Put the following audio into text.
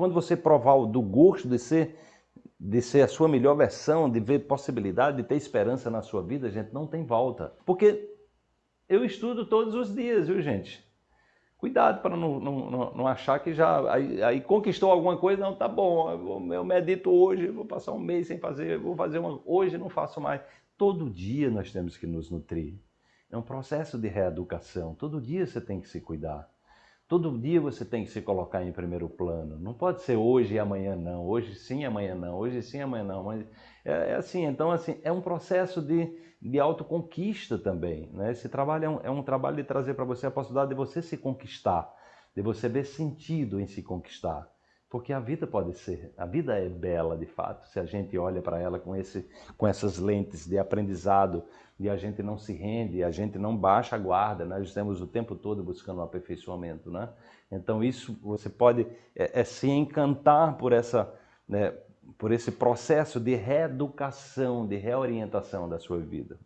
quando você provar do gosto de ser, de ser a sua melhor versão, de ver possibilidade, de ter esperança na sua vida, gente, não tem volta. Porque eu estudo todos os dias, viu, gente? Cuidado para não, não, não, achar que já aí, aí, conquistou alguma coisa, não, tá bom, eu, eu medito hoje, vou passar um mês sem fazer, vou fazer uma, hoje não faço mais. Todo dia nós temos que nos nutrir. É um processo de reeducação. Todo dia você tem que se cuidar. Todo dia você tem que se colocar em primeiro plano. Não pode ser hoje e amanhã não. Hoje sim, amanhã não. Hoje sim, amanhã não. Mas é, é assim. Então, assim, é um processo de, de autoconquista também. Né? Esse trabalho é um, é um trabalho de trazer para você a possibilidade de você se conquistar, de você ver sentido em se conquistar. Porque a vida pode ser, a vida é bela de fato, se a gente olha para ela com, esse, com essas lentes de aprendizado, e a gente não se rende, a gente não baixa a guarda, nós estamos o tempo todo buscando um aperfeiçoamento. Né? Então isso você pode é, é se encantar por, essa, né, por esse processo de reeducação, de reorientação da sua vida.